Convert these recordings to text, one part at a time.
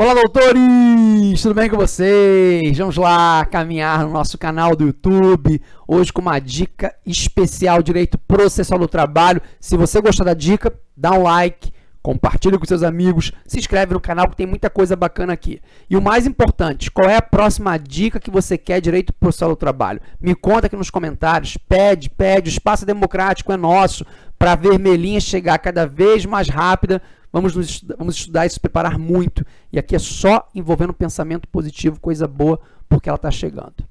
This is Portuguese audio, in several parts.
Olá, doutores! Tudo bem com vocês? Vamos lá caminhar no nosso canal do YouTube, hoje com uma dica especial Direito Processual do Trabalho. Se você gostar da dica, dá um like, compartilha com seus amigos, se inscreve no canal que tem muita coisa bacana aqui. E o mais importante, qual é a próxima dica que você quer Direito Processual do Trabalho? Me conta aqui nos comentários, pede, pede, o espaço democrático é nosso, para a vermelhinha chegar cada vez mais rápida Vamos, nos, vamos estudar e se preparar muito. E aqui é só envolvendo pensamento positivo, coisa boa, porque ela está chegando.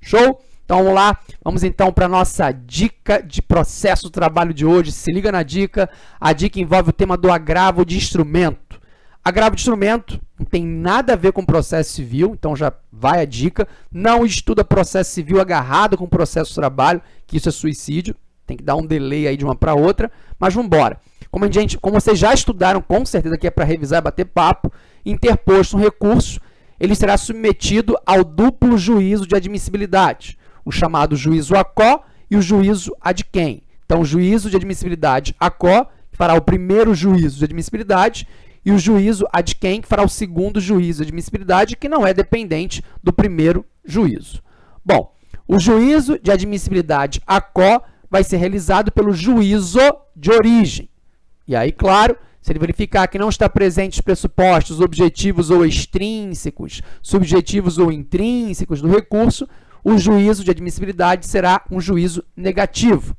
Show? Então vamos lá, vamos então para a nossa dica de processo do trabalho de hoje. Se liga na dica, a dica envolve o tema do agravo de instrumento. Agravo de instrumento não tem nada a ver com processo civil, então já vai a dica. Não estuda processo civil agarrado com processo de trabalho, que isso é suicídio. Tem que dar um delay aí de uma para outra, mas vamos embora. Como, gente, como vocês já estudaram, com certeza que é para revisar bater papo, interposto um recurso, ele será submetido ao duplo juízo de admissibilidade, o chamado juízo ACO e o juízo ad quem. Então, o juízo de admissibilidade ACO, fará o primeiro juízo de admissibilidade, e o juízo ad quem, que fará o segundo juízo de admissibilidade, que não é dependente do primeiro juízo. Bom, o juízo de admissibilidade ACO vai ser realizado pelo juízo de origem. E aí, claro, se ele verificar que não está presente os pressupostos objetivos ou extrínsecos, subjetivos ou intrínsecos do recurso, o juízo de admissibilidade será um juízo negativo,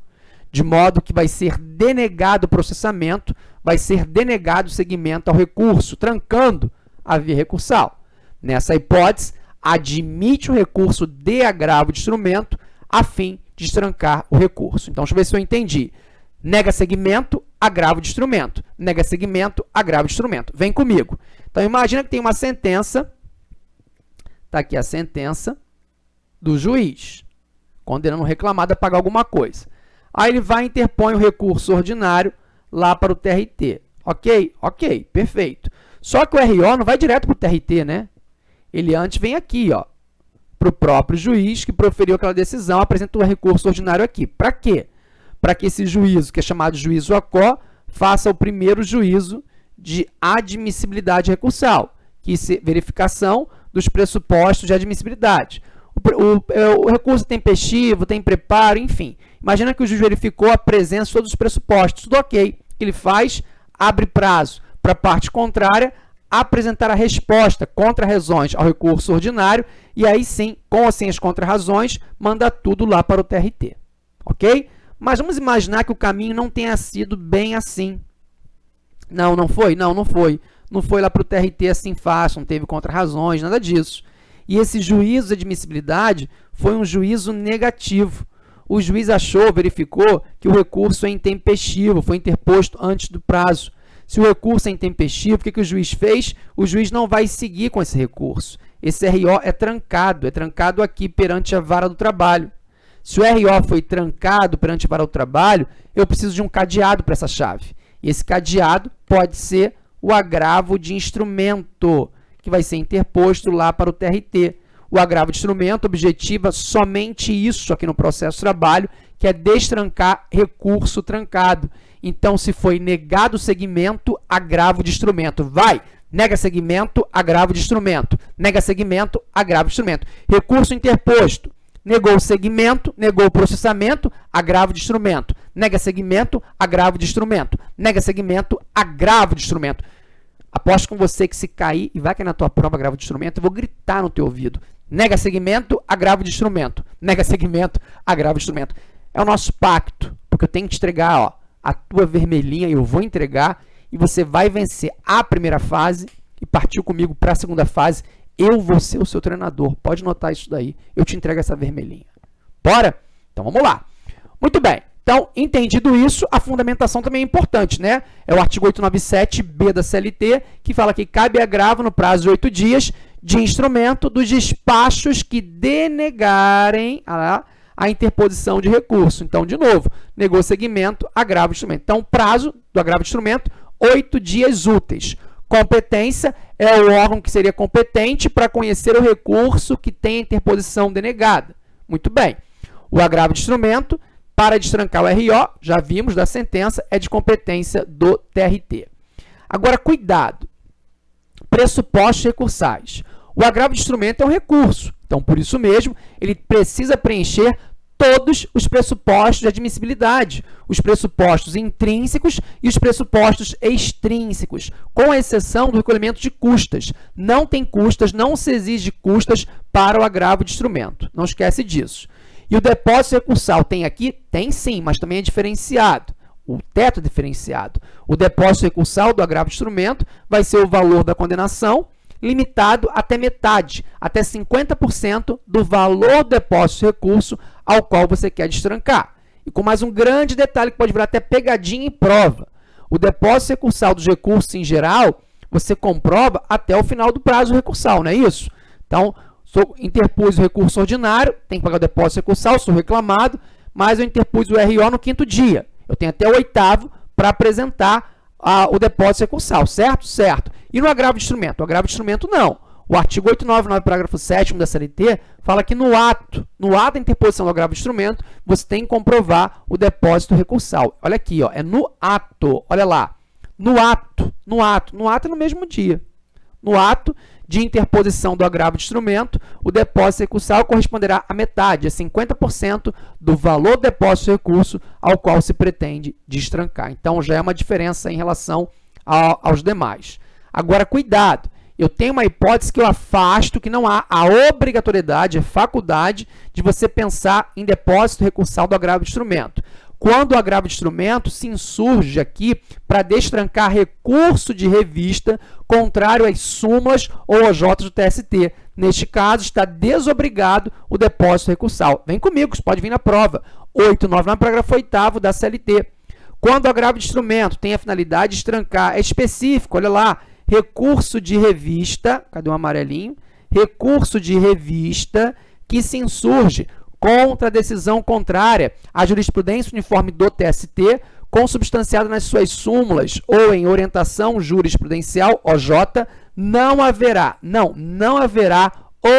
de modo que vai ser denegado o processamento, vai ser denegado o seguimento ao recurso, trancando a via recursal. Nessa hipótese, admite o recurso de agravo de instrumento a fim de trancar o recurso. Então, deixa eu ver se eu entendi. Nega segmento, agravo de instrumento. Nega segmento, agravo de instrumento. Vem comigo. Então, imagina que tem uma sentença, está aqui a sentença do juiz, condenando o reclamado a pagar alguma coisa. Aí ele vai e interpõe o recurso ordinário lá para o TRT. Ok? Ok, perfeito. Só que o RO não vai direto para o TRT, né? Ele antes vem aqui, ó, para o próprio juiz que proferiu aquela decisão, apresenta o recurso ordinário aqui. Para quê? Para que esse juízo, que é chamado juízo ACO, faça o primeiro juízo de admissibilidade recursal, que é verificação dos pressupostos de admissibilidade. O, o, é, o, recurso tem tempestivo, tem preparo, enfim. Imagina que o juiz verificou a presença de todos os pressupostos. Tudo ok. O que ele faz? Abre prazo para a parte contrária apresentar a resposta contra-razões ao recurso ordinário e aí sim, com ou sem as contra-razões, manda tudo lá para o TRT. Ok? Mas vamos imaginar que o caminho não tenha sido bem assim. Não, não foi? Não, não foi. Não foi lá para o TRT assim fácil, não teve contra-razões, nada disso. E esse juízo de admissibilidade foi um juízo negativo. O juiz achou, verificou que o recurso é intempestivo, foi interposto antes do prazo. Se o recurso é intempestivo, o que, que o juiz fez? O juiz não vai seguir com esse recurso. Esse RO é trancado, é trancado aqui perante a vara do trabalho. Se o RO foi trancado perante para o trabalho, eu preciso de um cadeado para essa chave. E esse cadeado pode ser o agravo de instrumento, que vai ser interposto lá para o TRT. O agravo de instrumento objetiva somente isso aqui no processo de trabalho, que é destrancar recurso trancado. Então, se foi negado o segmento, agravo de instrumento. Vai! Nega segmento, agravo de instrumento. Nega segmento, agravo de instrumento. Recurso interposto negou o segmento, negou o processamento, agravo de instrumento. Nega segmento, agravo de instrumento. Nega segmento, agravo de instrumento. Aposto com você que se cair e vai cair na tua prova agravo de instrumento, eu vou gritar no teu ouvido. Nega segmento, agravo de instrumento. Nega segmento, agravo de instrumento. É o nosso pacto, porque eu tenho que te entregar ó, a tua vermelhinha, eu vou entregar, e você vai vencer a primeira fase e partiu comigo para a segunda fase eu vou ser o seu treinador. Pode notar isso daí. Eu te entrego essa vermelhinha. Bora? Então, vamos lá. Muito bem. Então, entendido isso, a fundamentação também é importante, né? É o artigo 897b da CLT, que fala que cabe agravo no prazo de oito dias de instrumento dos despachos que denegarem a, a interposição de recurso. Então, de novo, negou segmento, agravo de instrumento. Então, prazo do agravo de instrumento, oito dias úteis. Competência é o órgão que seria competente para conhecer o recurso que tem a interposição denegada. Muito bem. O agravo de instrumento, para destrancar o RO, já vimos da sentença, é de competência do TRT. Agora, cuidado. pressupostos recursais. O agravo de instrumento é um recurso, então, por isso mesmo, ele precisa preencher todos os pressupostos de admissibilidade, os pressupostos intrínsecos e os pressupostos extrínsecos, com exceção do recolhimento de custas. Não tem custas, não se exige custas para o agravo de instrumento. Não esquece disso. E o depósito recursal tem aqui? Tem sim, mas também é diferenciado. O teto é diferenciado. O depósito recursal do agravo de instrumento vai ser o valor da condenação limitado até metade, até 50% do valor do depósito de recurso ao qual você quer destrancar. E com mais um grande detalhe que pode virar até pegadinha em prova. O depósito recursal dos recursos em geral, você comprova até o final do prazo recursal, não é isso? Então, sou, interpus o recurso ordinário, tem que pagar o depósito recursal, sou reclamado, mas eu interpus o RO no quinto dia. Eu tenho até o oitavo para apresentar a, o depósito recursal, certo? Certo. E no agravo de instrumento? O agravo de instrumento, não. O artigo 899, parágrafo 7 da CLT, fala que no ato, no ato da interposição do agravo de instrumento, você tem que comprovar o depósito recursal. Olha aqui, ó, é no ato, olha lá. No ato, no ato, no ato é no mesmo dia. No ato de interposição do agravo de instrumento, o depósito recursal corresponderá a metade, a 50% do valor do depósito de recurso ao qual se pretende destrancar. Então, já é uma diferença em relação aos demais. Agora, cuidado, eu tenho uma hipótese que eu afasto, que não há a obrigatoriedade, a faculdade de você pensar em depósito recursal do agravo de instrumento. Quando o agravo de instrumento se insurge aqui para destrancar recurso de revista contrário às súmulas ou OJ do TST. Neste caso, está desobrigado o depósito recursal. Vem comigo, isso pode vir na prova. 899, parágrafo 8 da CLT. Quando o agravo de instrumento tem a finalidade de estrancar, é específico, olha lá, recurso de revista, cadê o amarelinho? Recurso de revista que se insurge contra a decisão contrária à jurisprudência uniforme do TST, consubstanciada nas suas súmulas ou em orientação jurisprudencial, OJ, não haverá, não, não haverá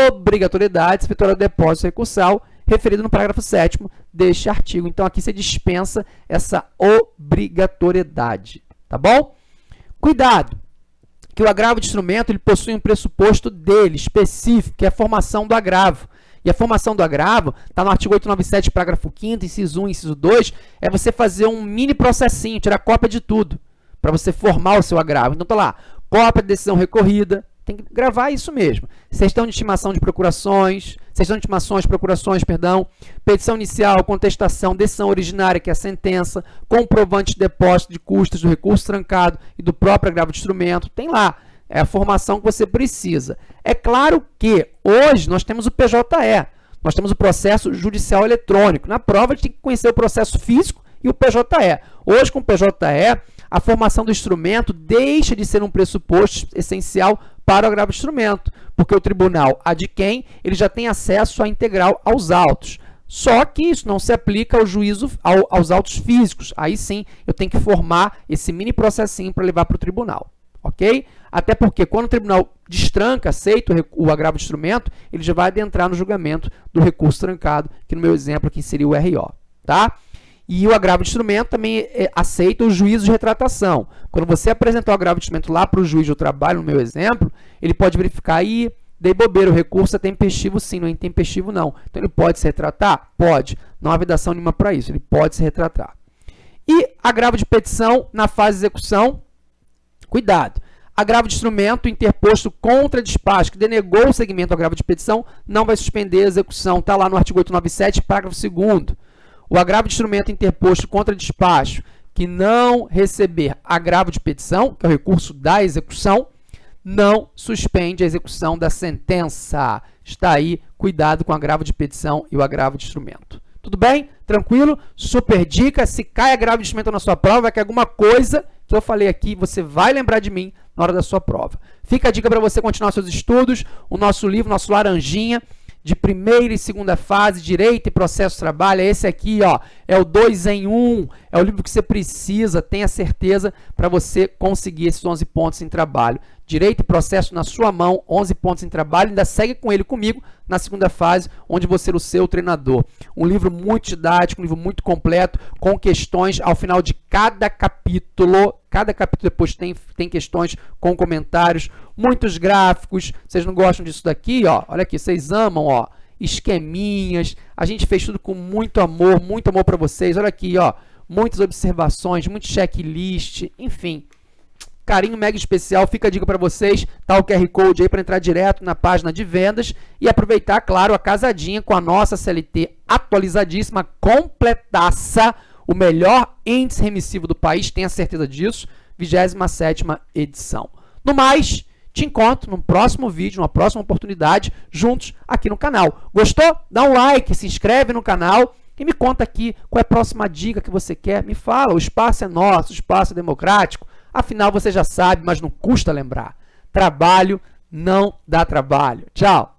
obrigatoriedade de efetuar o depósito recursal referido no parágrafo 7 deste artigo. Então, aqui você dispensa essa obrigatoriedade, tá bom? Cuidado! Que o agravo de instrumento ele possui um pressuposto dele, específico, que é a formação do agravo. E a formação do agravo, está no artigo 897, parágrafo 5º, inciso 1 inciso 2, é você fazer um mini processinho, tirar cópia de tudo, para você formar o seu agravo. Então, está lá, cópia de decisão recorrida, tem que gravar isso mesmo. Sextão de estimação de procurações, sextão de estimações, procurações, perdão, petição inicial, contestação, decisão originária, que é a sentença, comprovante de depósito de custos do recurso trancado e do próprio agravo de instrumento. Tem lá, é a formação que você precisa. É claro que hoje nós temos o PJE, nós temos o processo judicial eletrônico. Na prova, a gente tem que conhecer o processo físico e o PJE. Hoje, com o PJE, a formação do instrumento deixa de ser um pressuposto essencial para o agravo de instrumento, porque o tribunal quem ele já tem acesso à integral aos autos. Só que isso não se aplica ao juízo, ao, aos autos físicos. Aí sim, eu tenho que formar esse mini processinho para levar para o tribunal, ok? Até porque quando o tribunal destranca, aceita o, o agravo de instrumento, ele já vai adentrar no julgamento do recurso trancado, que no meu exemplo aqui seria o RO, tá? E o agravo de instrumento também é, aceita o juízo de retratação. Quando você apresentar o agravo de instrumento lá para o juiz do trabalho, no meu exemplo, ele pode verificar aí, dei bobeira, o recurso é tempestivo sim, não é intempestivo não. Então, ele pode se retratar? Pode. Não há vedação nenhuma para isso, ele pode se retratar. E agravo de petição na fase de execução, cuidado. Agravo de instrumento interposto contra despacho que denegou o segmento do agravo de petição não vai suspender a execução. Está lá no artigo 897, parágrafo 2 o agravo de instrumento interposto contra despacho que não receber agravo de petição, que é o recurso da execução, não suspende a execução da sentença. Está aí, cuidado com o agravo de petição e o agravo de instrumento. Tudo bem? Tranquilo? Super dica, se cai agravo de instrumento na sua prova, é que alguma coisa que eu falei aqui, você vai lembrar de mim na hora da sua prova. Fica a dica para você continuar seus estudos, o nosso livro, nosso Laranjinha, de primeira e segunda fase, direito e processo trabalho, é esse aqui, ó, é o 2 em 1, um, É o livro que você precisa, tenha certeza, para você conseguir esses 11 pontos em trabalho. Direito e processo na sua mão, 11 pontos em trabalho. Ainda segue com ele comigo na segunda fase, onde vou ser o seu treinador. Um livro muito didático, um livro muito completo, com questões ao final de cada capítulo. Cada capítulo depois tem, tem questões com comentários, muitos gráficos. Vocês não gostam disso daqui? Ó, olha aqui, vocês amam, ó esqueminhas. A gente fez tudo com muito amor, muito amor para vocês. Olha aqui, ó, muitas observações, muito checklist, enfim. Carinho mega especial, fica a dica para vocês, tá o QR Code aí para entrar direto na página de vendas e aproveitar, claro, a casadinha com a nossa CLT atualizadíssima, completaça, o melhor índice remissivo do país, tenha certeza disso, 27ª edição. No mais, te encontro no próximo vídeo, numa próxima oportunidade, juntos aqui no canal. Gostou? Dá um like, se inscreve no canal e me conta aqui qual é a próxima dica que você quer. Me fala, o espaço é nosso, o espaço é democrático. Afinal, você já sabe, mas não custa lembrar. Trabalho não dá trabalho. Tchau!